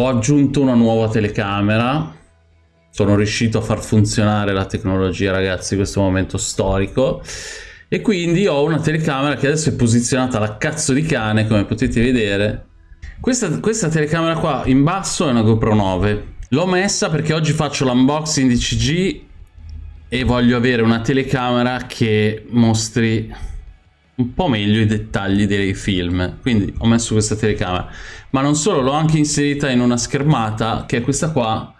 Ho aggiunto una nuova telecamera. Sono riuscito a far funzionare la tecnologia, ragazzi, in questo momento storico. E quindi ho una telecamera che adesso è posizionata alla cazzo di cane, come potete vedere. Questa, questa telecamera qua in basso è una GoPro 9. L'ho messa perché oggi faccio l'unboxing di CG e voglio avere una telecamera che mostri un po' meglio i dettagli dei film. Quindi ho messo questa telecamera. Ma non solo l'ho anche inserita in una schermata che è questa qua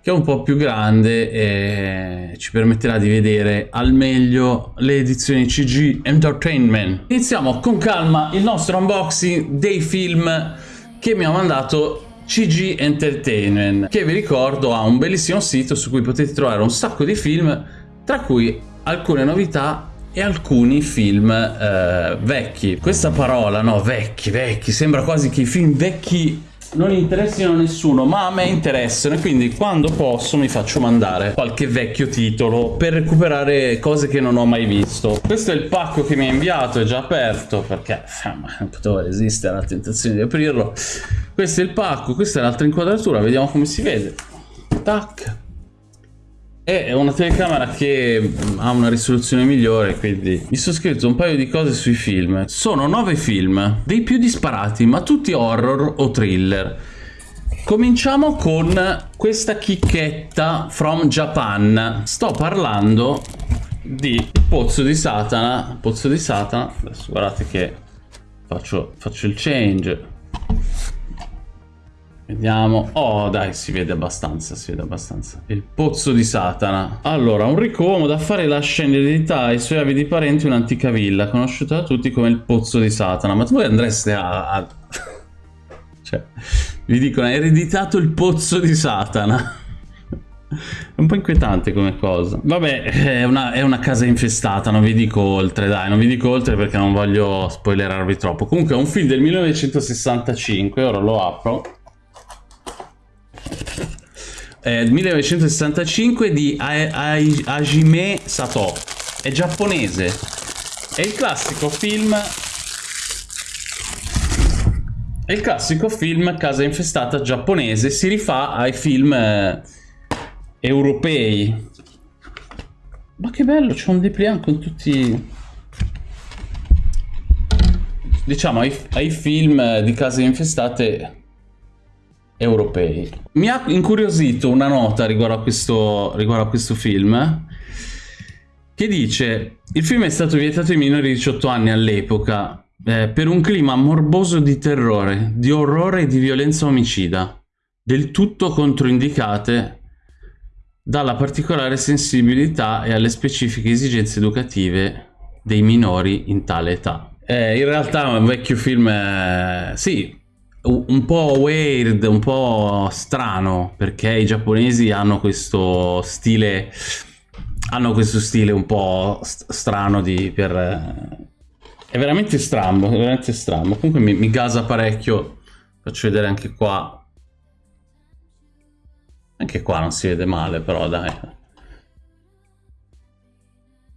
che è un po' più grande e ci permetterà di vedere al meglio le edizioni CG Entertainment. Iniziamo con calma il nostro unboxing dei film che mi ha mandato CG Entertainment che vi ricordo ha un bellissimo sito su cui potete trovare un sacco di film tra cui alcune novità e alcuni film eh, vecchi. Questa parola no vecchi vecchi sembra quasi che i film vecchi non interessino a nessuno ma a me interessano e quindi quando posso mi faccio mandare qualche vecchio titolo per recuperare cose che non ho mai visto. Questo è il pacco che mi ha inviato è già aperto perché non potevo resistere alla tentazione di aprirlo. Questo è il pacco questa è l'altra inquadratura vediamo come si vede. Tac è una telecamera che ha una risoluzione migliore quindi mi sono scritto un paio di cose sui film. Sono nove film dei più disparati ma tutti horror o thriller. Cominciamo con questa chicchetta from Japan. Sto parlando di Pozzo di Satana. Pozzo di Satana adesso guardate che faccio, faccio il change Vediamo. Oh, dai, si vede abbastanza, si vede abbastanza. Il pozzo di Satana. Allora, un ricco uomo d'affari lascia in eredità ai suoi avidi parenti un'antica villa, conosciuta da tutti come il pozzo di Satana. Ma voi andreste a... a... cioè, vi dicono, hai ereditato il pozzo di Satana. È un po' inquietante come cosa. Vabbè, è una, è una, casa infestata, non vi dico oltre, dai, non vi dico oltre perché non voglio spoilerarvi troppo. Comunque è un film del 1965, ora lo apro eh, 1965 di Hajime Sato. È giapponese. È il classico film è il classico film Casa infestata giapponese. Si rifà ai film eh, europei. Ma che bello c'è un dépliant con tutti diciamo ai, ai film di case infestate europei. Mi ha incuriosito una nota riguardo a questo, riguardo a questo film che dice il film è stato vietato ai minori di 18 anni all'epoca eh, per un clima morboso di terrore, di orrore e di violenza omicida, del tutto controindicate dalla particolare sensibilità e alle specifiche esigenze educative dei minori in tale età. Eh, in realtà è un vecchio film, eh, sì, un po' weird, un po' strano, perché i giapponesi hanno questo stile hanno questo stile un po' st strano di per è veramente strano, è veramente strano. Comunque mi, mi gasa parecchio. Faccio vedere anche qua. Anche qua non si vede male, però dai.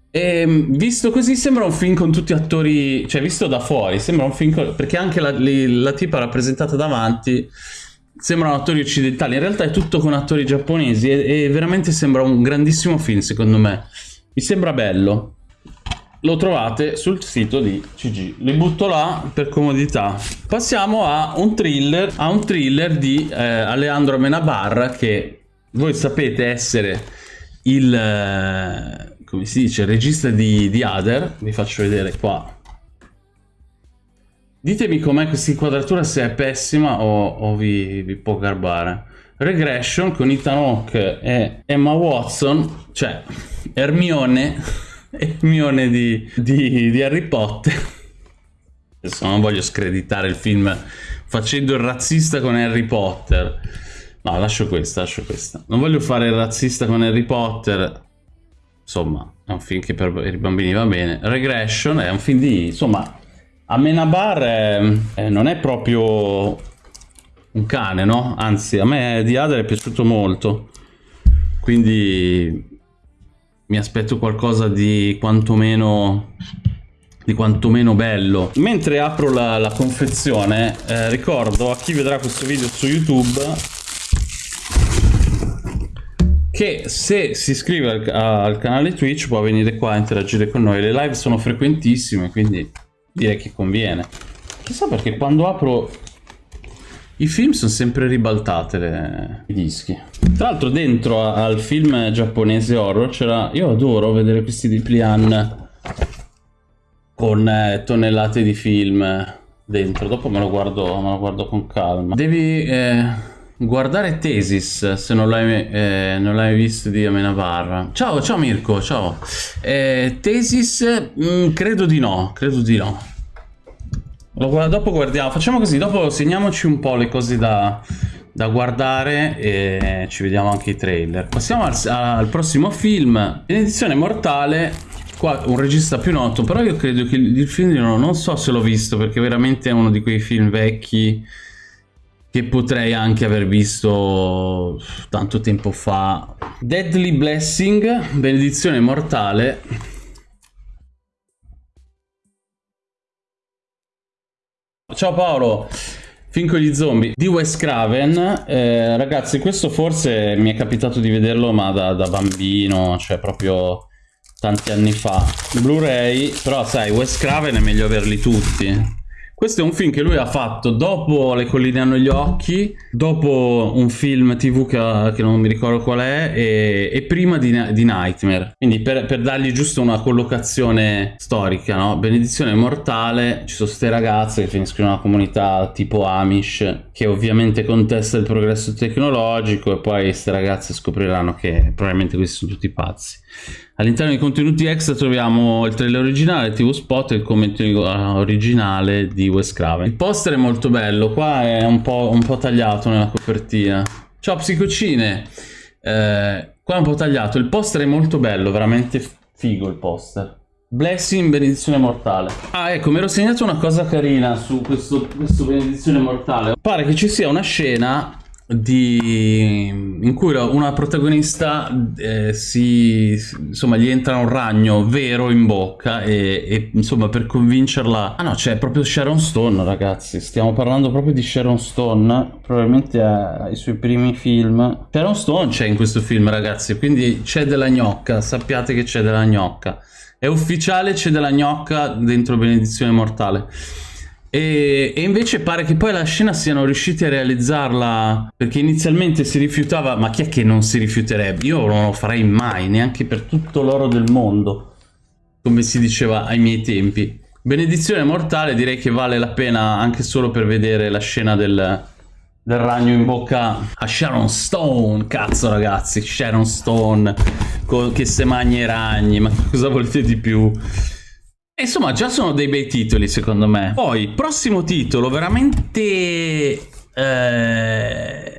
E ehm, visto così sembra un film con tutti attori, cioè visto da fuori, sembra un film con, perché anche la, la tipa rappresentata davanti sembrano attori occidentali, in realtà è tutto con attori giapponesi e, e veramente sembra un grandissimo film secondo me. Mi sembra bello. Lo trovate sul sito di CG. Li butto là per comodità. Passiamo a un thriller, a un thriller di eh, Alejandro Amenabar che voi sapete essere il... Eh, come si dice, regista di, di Other, vi faccio vedere qua. Ditemi com'è questa inquadratura, se è pessima o, o vi, vi, può garbare. Regression con Ethan Hawke e Emma Watson, cioè Hermione, Hermione di, di, di Harry Potter. Adesso non voglio screditare il film facendo il razzista con Harry Potter. No, lascio questa, lascio questa. Non voglio fare il razzista con Harry Potter, insomma è un film che per i bambini va bene Regression è un film di insomma Amenabar è, non è proprio un cane no? anzi a me di Adler è piaciuto molto quindi mi aspetto qualcosa di quantomeno di quanto meno bello. Mentre apro la, la confezione, eh, ricordo a chi vedrà questo video su YouTube che se si iscrive al, al, canale Twitch può venire qua a interagire con noi. Le live sono frequentissime, quindi direi che conviene. Chissà perché quando apro i film sono sempre ribaltate le... i dischi. Tra l'altro dentro al film giapponese horror c'era... Io adoro vedere questi di Plian con eh, tonnellate di film dentro. Dopo me lo guardo, me lo guardo con calma. Devi eh, guardare Tesis se non l'hai eh, visto di Amenabar. Ciao, ciao Mirko, ciao. Eh, Tesis, mh, mm, credo di no, credo di no. Lo, dopo guardiamo, facciamo così, dopo segniamoci un po' le cose da, da guardare e ci vediamo anche i trailer. Passiamo al, al prossimo film, Benedizione Mortale Qua un regista più noto, però io credo che il film no, non so se l'ho visto perché veramente è uno di quei film vecchi che potrei anche aver visto tanto tempo fa. Deadly Blessing, benedizione mortale. Ciao Paolo, film con gli zombie di Wes Craven. Eh, ragazzi, questo forse mi è capitato di vederlo ma da, da bambino, cioè proprio tanti anni fa. Blu-ray, però sai, Wes Craven è meglio averli tutti. Questo è un film che lui ha fatto dopo Le colline hanno gli occhi, dopo un film tv che, che non mi ricordo qual è, e, e prima di, di, Nightmare. Quindi per, per, dargli giusto una collocazione storica, no? Benedizione mortale, ci sono queste ragazze che finiscono in una comunità tipo Amish, che ovviamente contesta il progresso tecnologico, e poi queste ragazze scopriranno che probabilmente questi sono tutti pazzi. All'interno dei contenuti extra troviamo il trailer originale, il TV spot e il commento originale di Wes Craven. Il poster è molto bello, qua è un po', un po tagliato nella copertina. Ciao psicocine! Eh, qua è un po' tagliato, il poster è molto bello, veramente figo il poster. Blessing, benedizione mortale. Ah, ecco, mi ero segnato una cosa carina su questo, questo benedizione mortale. Pare che ci sia una scena di, in cui una protagonista eh, si insomma gli entra un ragno vero in bocca e, e, insomma per convincerla ah no c'è proprio Sharon Stone ragazzi stiamo parlando proprio di Sharon Stone probabilmente ai suoi primi film. Sharon Stone c'è in questo film ragazzi quindi c'è della gnocca sappiate che c'è della gnocca. È ufficiale c'è della gnocca dentro Benedizione Mortale e, e, invece pare che poi la scena siano riusciti a realizzarla perché inizialmente si rifiutava, ma chi è che non si rifiuterebbe? Io non lo farei mai, neanche per tutto l'oro del mondo, come si diceva ai miei tempi. Benedizione mortale direi che vale la pena anche solo per vedere la scena del, del ragno in bocca a Sharon Stone, cazzo ragazzi, Sharon Stone che se magna i ragni, ma cosa volete di più? Insomma, già sono dei bei titoli, secondo me. Poi, prossimo titolo, veramente... Eh,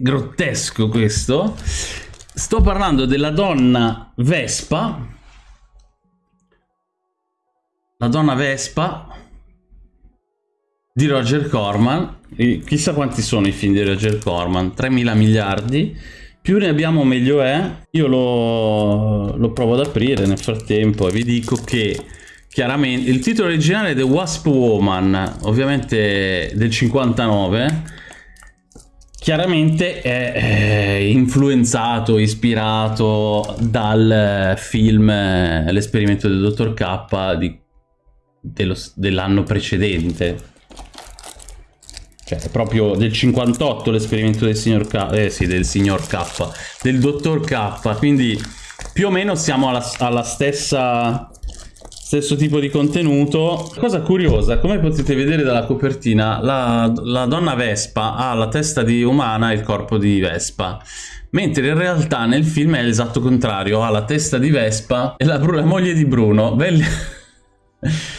grottesco questo. Sto parlando della donna Vespa. La donna Vespa di Roger Corman. chissà quanti sono i film di Roger Corman. 3.000 miliardi. Più ne abbiamo meglio è. Io lo, lo provo ad aprire nel frattempo e vi dico che chiaramente il titolo originale è The Wasp Woman ovviamente del 59 chiaramente è, è influenzato ispirato dal film l'esperimento del dottor K dell'anno precedente. Cioè è proprio del 58 l'esperimento del signor K eh sì del signor K del dottor K. Quindi più o meno siamo alla, alla stessa stesso tipo di contenuto. Cosa curiosa, come potete vedere dalla copertina, la, la donna Vespa ha la testa di umana e il corpo di Vespa mentre in realtà nel film è l'esatto contrario, ha la testa di Vespa e la, la moglie di Bruno. Belli...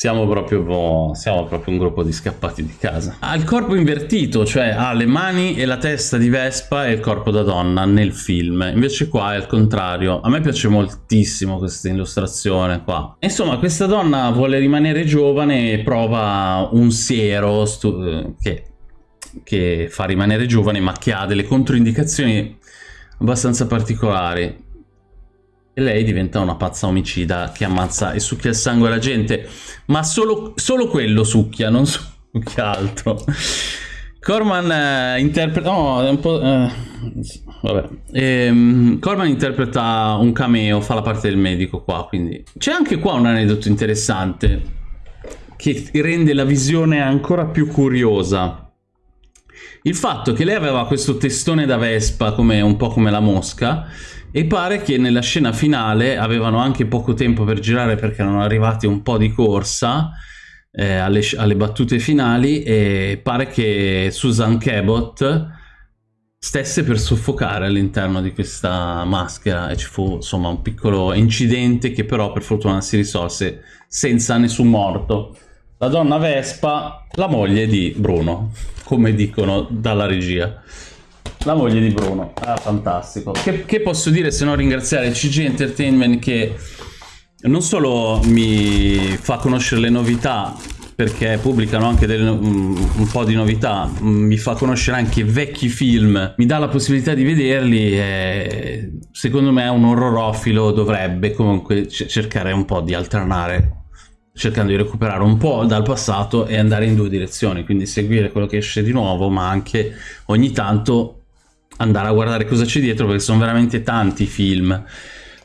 Siamo proprio, siamo proprio un gruppo di scappati di casa. Ha il corpo invertito, cioè ha le mani e la testa di Vespa e il corpo da donna nel film. Invece qua è il contrario. A me piace moltissimo questa illustrazione qua. Insomma, questa donna vuole rimanere giovane e prova un siero che, che fa rimanere giovane ma che ha delle controindicazioni abbastanza particolari. Lei diventa una pazza omicida che ammazza e succhia il sangue alla gente, ma solo, solo quello succhia, non succhia altro. Corman eh, interpreta... No, è un po'... Eh, vabbè. Ehm, Corman interpreta un cameo, fa la parte del medico qua, quindi... C'è anche qua un aneddoto interessante che rende la visione ancora più curiosa. Il fatto che lei aveva questo testone da Vespa, come, un po' come la mosca, e pare che nella scena finale avevano anche poco tempo per girare perché erano arrivati un po' di corsa eh, alle, alle, battute finali e pare che Susan Cabot stesse per soffocare all'interno di questa maschera e ci fu insomma un piccolo incidente che però per fortuna si risolse senza nessun morto. La donna Vespa, la moglie di Bruno, come dicono dalla regia. La moglie di Bruno, ah, fantastico. Che, che posso dire se non ringraziare CG Entertainment che non solo mi fa conoscere le novità perché pubblicano anche delle, un, po' di novità, mi fa conoscere anche vecchi film, mi dà la possibilità di vederli e secondo me un orrorofilo dovrebbe comunque cercare un po' di alternare cercando di recuperare un po' dal passato e andare in due direzioni, quindi seguire quello che esce di nuovo, ma anche ogni tanto andare a guardare cosa c'è dietro perché sono veramente tanti film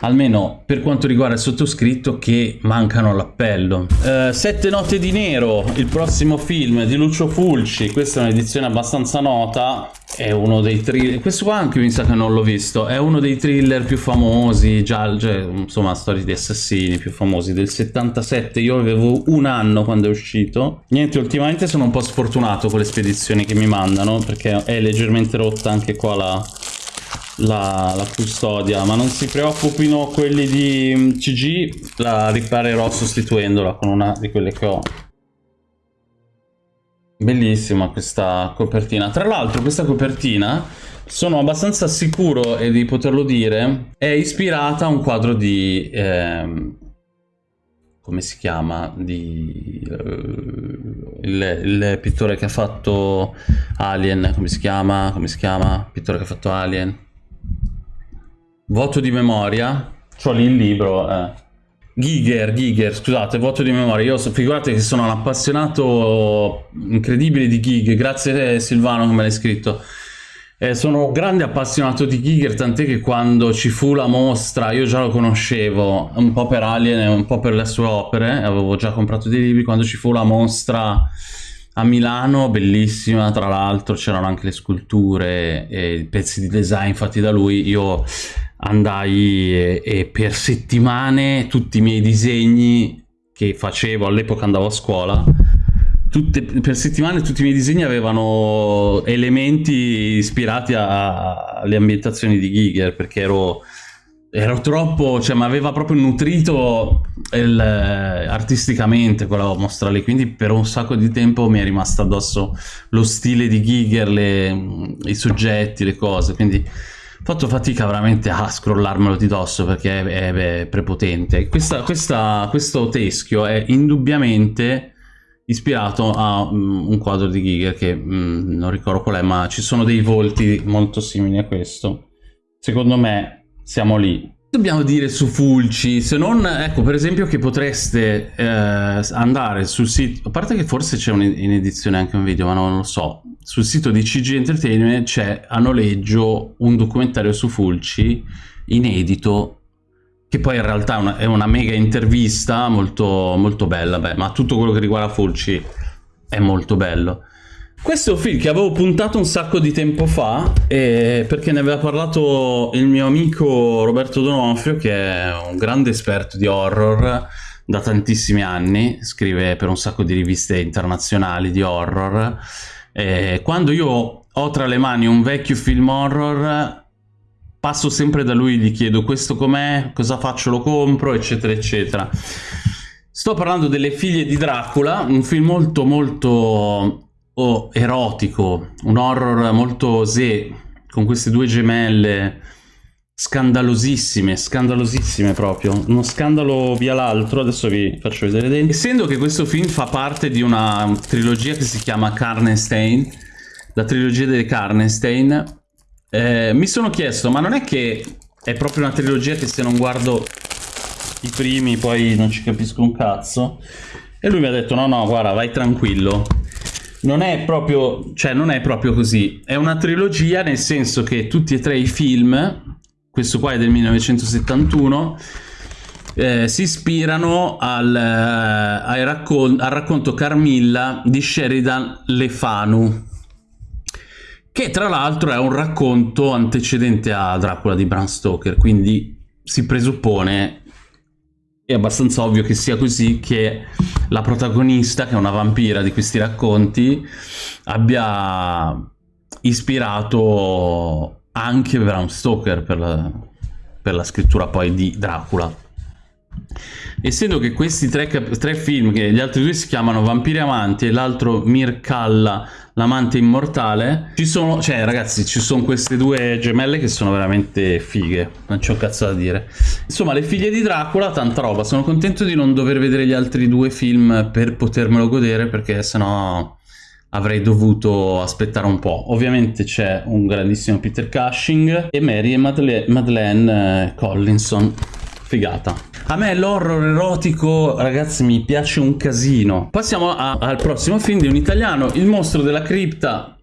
almeno per quanto riguarda il sottoscritto che mancano all'appello. Uh, Sette note di nero il prossimo film di Lucio Fulci. Questa è un'edizione abbastanza nota è uno dei thriller questo qua anche mi sa che non l'ho visto è uno dei thriller più famosi già cioè, insomma storie di assassini più famosi del 77 io avevo un anno quando è uscito. Niente ultimamente sono un po' sfortunato con le spedizioni che mi mandano perché è leggermente rotta anche qua la, la, la custodia ma non si preoccupino quelli di CG la riparerò sostituendola con una di quelle che ho Bellissima questa copertina. Tra l'altro questa copertina, sono abbastanza sicuro di poterlo dire, è ispirata a un quadro di... Eh, come si chiama? Di, uh, il, il, pittore che ha fatto Alien, come si chiama? Come si chiama? Pittore che ha fatto Alien. Voto di memoria. C'ho lì il libro, eh. Giger, Giger, scusate, voto di memoria. Io figurate che sono un appassionato incredibile di Giger. Grazie Silvano che me l'hai scritto. Eh, sono un grande appassionato di Giger, tant'è che quando ci fu la mostra, io già lo conoscevo, un po' per Alien e un po' per le sue opere, avevo già comprato dei libri, quando ci fu la mostra a Milano, bellissima, tra l'altro c'erano anche le sculture e pezzi di design fatti da lui, io andai e, e per settimane tutti i miei disegni che facevo all'epoca andavo a scuola tutte, per settimane tutti i miei disegni avevano elementi ispirati alle ambientazioni di Giger perché ero, ero troppo, cioè mi aveva proprio nutrito il, artisticamente quella mostra lì, quindi per un sacco di tempo mi è rimasto addosso lo stile di Giger, le, i soggetti, le cose, quindi fatto fatica veramente a scrollarmelo di dosso perché è, è, è prepotente. Questa, questa, questo teschio è indubbiamente ispirato a um, un quadro di Giger che um, non ricordo qual è, ma ci sono dei volti molto simili a questo. Secondo me siamo lì dobbiamo dire su Fulci? Se non, ecco, per esempio che potreste eh, andare sul sito, a parte che forse c'è in edizione anche un video, ma non lo so, sul sito di CG Entertainment c'è a noleggio un documentario su Fulci, inedito, che poi in realtà è una, è una mega intervista molto, molto bella, beh, ma tutto quello che riguarda Fulci è molto bello. Questo è un film che avevo puntato un sacco di tempo fa eh, perché ne aveva parlato il mio amico Roberto Donofrio che è un grande esperto di horror da tantissimi anni, scrive per un sacco di riviste internazionali di horror. Eh, quando io ho tra le mani un vecchio film horror passo sempre da lui, gli chiedo questo com'è, cosa faccio, lo compro, eccetera, eccetera. Sto parlando delle figlie di Dracula, un film molto molto oh, erotico, un horror molto osè, con queste due gemelle scandalosissime, scandalosissime proprio, uno scandalo via l'altro, adesso vi faccio vedere dentro. Essendo che questo film fa parte di una trilogia che si chiama Karnstein, la trilogia delle Karnstein, eh, mi sono chiesto, ma non è che è proprio una trilogia che se non guardo i primi poi non ci capisco un cazzo. E lui mi ha detto no no guarda vai tranquillo. Non è proprio, cioè non è proprio così. È una trilogia nel senso che tutti e tre i film, questo qua è del 1971, eh, si ispirano al, eh, raccon al racconto Carmilla di Sheridan Le Fanu, che tra l'altro è un racconto antecedente a Dracula di Bram Stoker, quindi si presuppone, è abbastanza ovvio che sia così, che la protagonista, che è una vampira di questi racconti, abbia ispirato anche Bram Stoker per la, per la scrittura poi di Dracula. Essendo che questi tre, tre, film, che gli altri due si chiamano Vampiri Amanti e l'altro Mirkalla, l'amante immortale, ci sono, cioè ragazzi, ci sono queste due gemelle che sono veramente fighe, non un cazzo da dire. Insomma, le figlie di Dracula, tanta roba, sono contento di non dover vedere gli altri due film per potermelo godere, perché sennò avrei dovuto aspettare un po'. Ovviamente c'è un grandissimo Peter Cushing e Mary e Madeleine, Madeleine eh, Collinson figata. A me l'horror erotico, ragazzi, mi piace un casino. Passiamo a, al prossimo film di un italiano, Il mostro della cripta.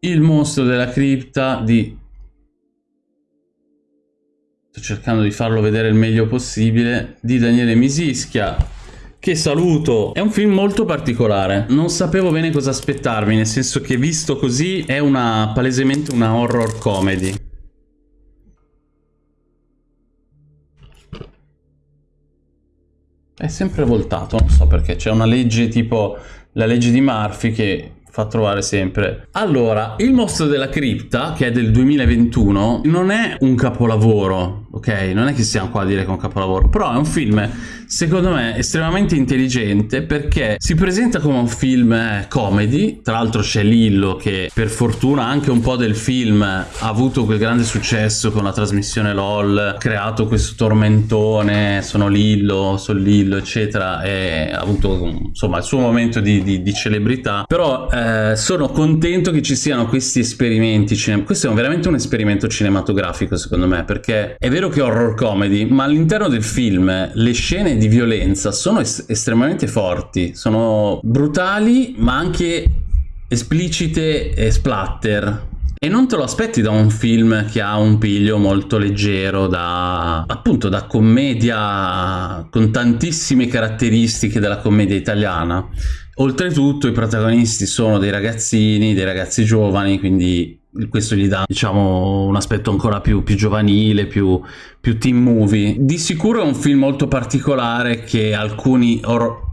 Il mostro della cripta di... Sto cercando di farlo vedere il meglio possibile. Di Daniele Misischia. Che saluto! È un film molto particolare. Non sapevo bene cosa aspettarmi, nel senso che visto così è una palesemente una horror comedy. È sempre voltato, non so perché, c'è una legge tipo la legge di Murphy che fa trovare sempre. Allora, Il mostro della cripta, che è del 2021, non è un capolavoro, ok? Non è che stiamo qua a dire che è un capolavoro, però è un film, secondo me, estremamente intelligente perché si presenta come un film eh, comedy, tra l'altro c'è Lillo che per fortuna anche un po' del film ha avuto quel grande successo con la trasmissione LOL, ha creato questo tormentone, sono Lillo, sono Lillo, eccetera, e ha avuto insomma il suo momento di, di, di celebrità, però eh, sono contento che ci siano questi esperimenti, questo è veramente un esperimento cinematografico secondo me, perché è vero vero che è horror comedy, ma all'interno del film le scene di violenza sono es estremamente forti, sono brutali ma anche esplicite e splatter. E non te lo aspetti da un film che ha un piglio molto leggero, da appunto da commedia con tantissime caratteristiche della commedia italiana. Oltretutto i protagonisti sono dei ragazzini, dei ragazzi giovani, quindi questo gli dà diciamo un aspetto ancora più, più giovanile più, più, teen movie. Di sicuro è un film molto particolare che alcuni or...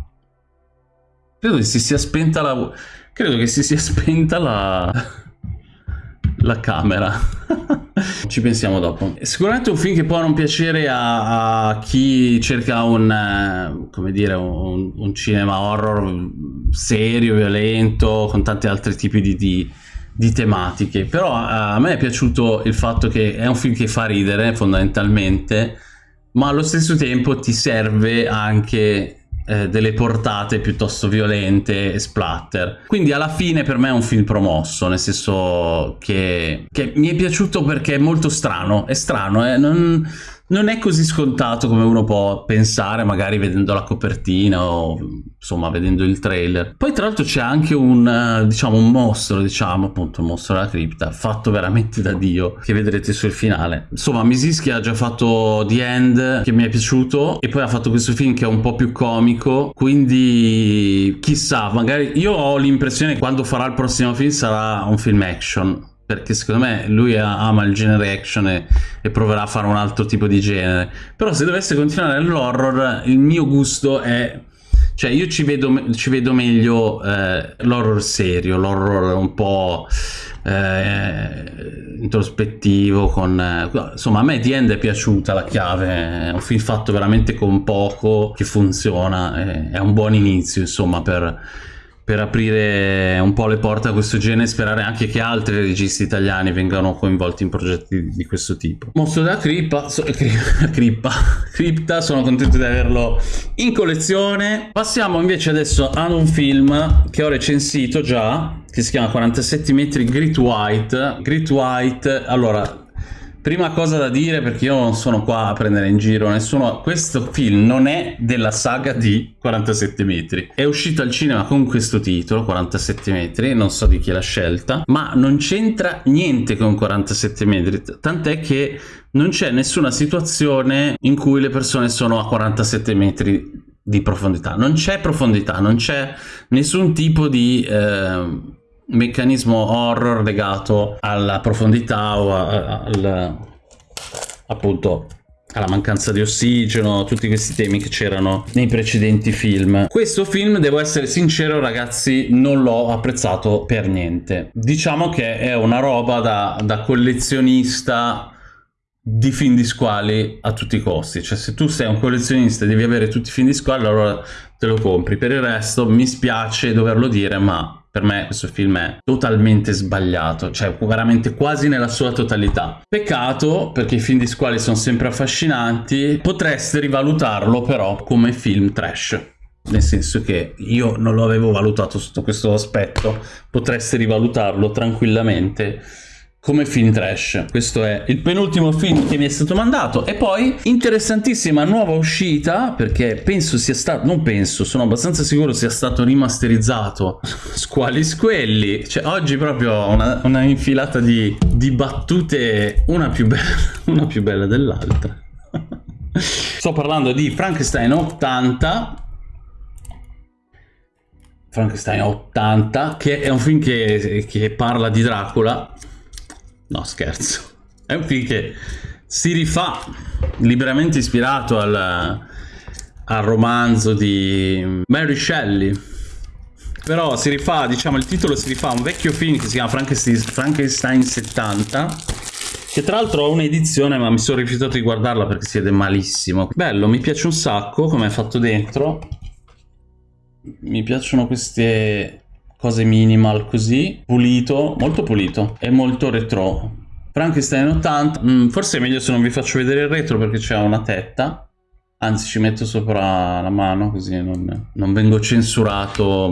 credo che si sia spenta la credo che si sia spenta la la camera. Ci pensiamo dopo. Sicuramente un film che può non piacere a, a chi cerca un come dire un, un cinema horror serio violento con tanti altri tipi di, di di tematiche, però a me è piaciuto il fatto che è un film che fa ridere fondamentalmente, ma allo stesso tempo ti serve anche eh, delle portate piuttosto violente e splatter. Quindi alla fine per me è un film promosso, nel senso che, che mi è piaciuto perché è molto strano, è strano, eh? non, non è così scontato come uno può pensare magari vedendo la copertina o insomma vedendo il trailer. Poi tra l'altro c'è anche un eh, diciamo un mostro diciamo appunto un mostro della cripta fatto veramente da dio che vedrete sul finale. Insomma Misiski ha già fatto The End che mi è piaciuto e poi ha fatto questo film che è un po' più comico quindi chissà magari io ho l'impressione che quando farà il prossimo film sarà un film action perché secondo me lui ama il genere action e, e, proverà a fare un altro tipo di genere. Però se dovesse continuare nell'horror il mio gusto è cioè io ci vedo, ci vedo meglio eh, l'horror serio l'horror un po' eh, introspettivo con insomma a me The End è piaciuta la chiave è un film fatto veramente con poco che funziona è, è un buon inizio insomma per per aprire un po' le porte a questo genere e sperare anche che altri registi italiani vengano coinvolti in progetti di questo tipo. Mostro della crippa, so, crippa, cripta, sono contento di averlo in collezione. Passiamo invece adesso ad un film che ho recensito già, che si chiama 47 metri Grit White. Grit White, allora Prima cosa da dire, perché io non sono qua a prendere in giro nessuno, questo film non è della saga di 47 metri. È uscito al cinema con questo titolo, 47 metri, non so di chi l'ha scelta, ma non c'entra niente con 47 metri, tant'è che non c'è nessuna situazione in cui le persone sono a 47 metri di profondità. Non c'è profondità, non c'è nessun tipo di... Eh, meccanismo horror legato alla profondità o al, appunto alla mancanza di ossigeno, tutti questi temi che c'erano nei precedenti film. Questo film, devo essere sincero ragazzi, non l'ho apprezzato per niente. Diciamo che è una roba da, da collezionista di film di squali a tutti i costi. Cioè se tu sei un collezionista e devi avere tutti i film di squali, allora te lo compri. Per il resto mi spiace doverlo dire, ma per me questo film è totalmente sbagliato, cioè veramente quasi nella sua totalità. Peccato, perché i film di squali sono sempre affascinanti, potreste rivalutarlo però come film trash nel senso che io non lo avevo valutato sotto questo aspetto, potreste rivalutarlo tranquillamente come film trash. Questo è il penultimo film che mi è stato mandato. E poi, interessantissima nuova uscita, perché penso sia stato, non penso, sono abbastanza sicuro sia stato rimasterizzato Squali Squelli. Cioè, oggi proprio una, una infilata di, di, battute, una più bella, una più bella dell'altra. Sto parlando di Frankenstein 80, Frankenstein 80, che è un film che, che parla di Dracula No, scherzo. È un film che si rifà liberamente ispirato al, al romanzo di Mary Shelley. Però si rifà, diciamo, il titolo si rifà a un vecchio film che si chiama Frankenstein, Frankenstein 70 che tra l'altro ho un'edizione ma mi sono rifiutato di guardarla perché si vede malissimo. Bello, mi piace un sacco come è fatto dentro. Mi piacciono queste cose minimal così, pulito, molto pulito e molto retro. Frankenstein 80, mm, forse è meglio se non vi faccio vedere il retro perché c'è una tetta, Anzi, ci metto sopra la mano così non, non, vengo censurato,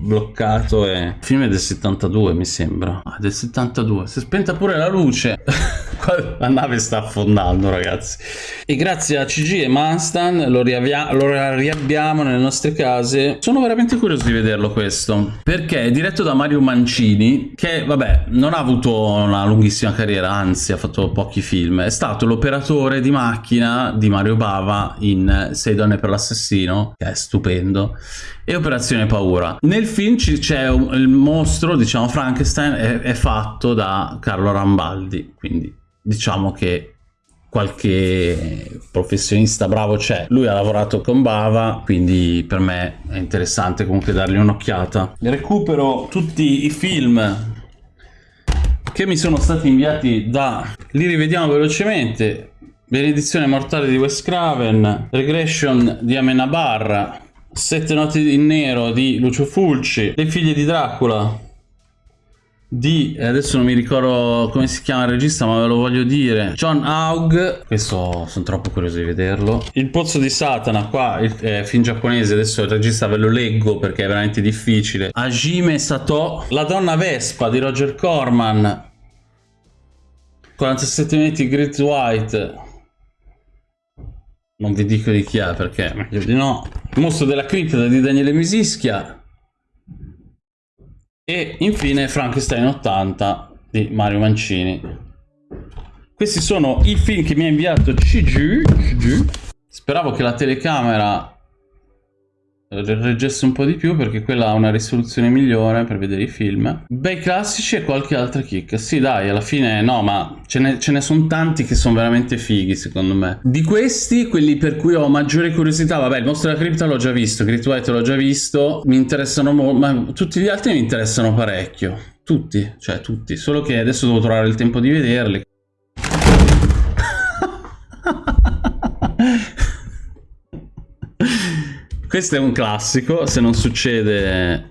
bloccato. E... Il film è del 72, mi sembra. Ah, del 72. Si è spenta pure la luce. la nave sta affondando, ragazzi. E grazie a CG e Manstan lo, lo riabbiamo nelle nostre case. Sono veramente curioso di vederlo questo. Perché è diretto da Mario Mancini, che, vabbè, non ha avuto una lunghissima carriera, anzi ha fatto pochi film. È stato l'operatore di macchina di Mario Bava in Sei donne per l'assassino, che è stupendo, e Operazione Paura. Nel film c'è il mostro, diciamo Frankenstein, è, è fatto da Carlo Rambaldi, quindi diciamo che qualche professionista bravo c'è. Lui ha lavorato con Bava, quindi per me è interessante comunque dargli un'occhiata. Recupero tutti i film che mi sono stati inviati da... Li rivediamo velocemente. Benedizione mortale di Wes Craven, Regression di Amenabar, Sette notti in nero di Lucio Fulci, Le figlie di Dracula di, adesso non mi ricordo come si chiama il regista ma ve lo voglio dire, John Haug, questo sono troppo curioso di vederlo, Il pozzo di Satana, qua il eh, film giapponese, adesso il regista ve lo leggo perché è veramente difficile, Hajime Sato, La donna Vespa di Roger Corman, 47 minuti Great White, non vi dico di chi è perché meglio di no. Il mostro della cripta di Daniele Misischia. E infine Frankenstein 80 di Mario Mancini. Questi sono i film che mi ha inviato CG. Speravo che la telecamera reggesse un po' di più perché quella ha una risoluzione migliore per vedere i film. Bei classici e qualche altra kick. Sì dai, alla fine no, ma ce ne, ne sono tanti che sono veramente fighi secondo me. Di questi, quelli per cui ho maggiore curiosità, vabbè il mostro della cripta l'ho già visto, Great White l'ho già visto, mi interessano molto, ma tutti gli altri mi interessano parecchio. Tutti, cioè tutti, solo che adesso devo trovare il tempo di vederli. Questo è un classico, se non succede...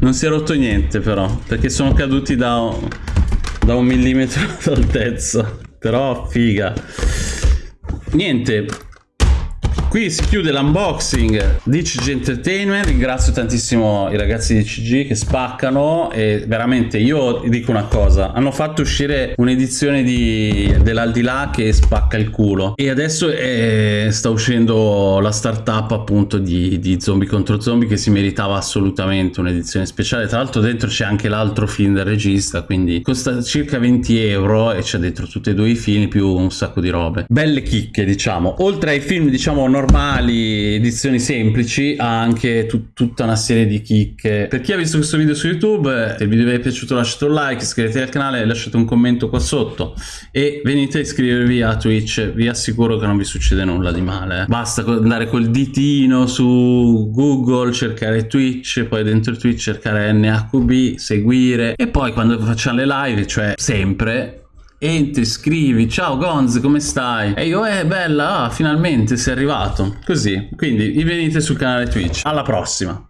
Non si è rotto niente però, perché sono caduti da da un millimetro d'altezza. Però figa. Niente. Qui si chiude l'unboxing di CG Entertainment. Ringrazio tantissimo i ragazzi di CG che spaccano e veramente io dico una cosa hanno fatto uscire un'edizione dell'aldilà che spacca il culo. E adesso è, sta uscendo la startup appunto di, di zombie contro zombie che si meritava assolutamente un'edizione speciale. Tra l'altro dentro c'è anche l'altro film del regista quindi costa circa 20 euro e c'è dentro tutti e due i film più un sacco di robe. Belle chicche diciamo. Oltre ai film diciamo normali edizioni semplici ha anche tut tutta una serie di chicche. Per chi ha visto questo video su youtube se il video vi è piaciuto lasciate un like iscrivetevi al canale lasciate un commento qua sotto e venite a iscrivervi a twitch. Vi assicuro che non vi succede nulla di male. Basta andare col ditino su google cercare twitch poi dentro twitch cercare nhb seguire e poi quando facciamo le live cioè sempre entri, scrivi, ciao Gonz, come stai? E io, eh, bella, ah, finalmente sei arrivato. Così, quindi venite sul canale Twitch. Alla prossima!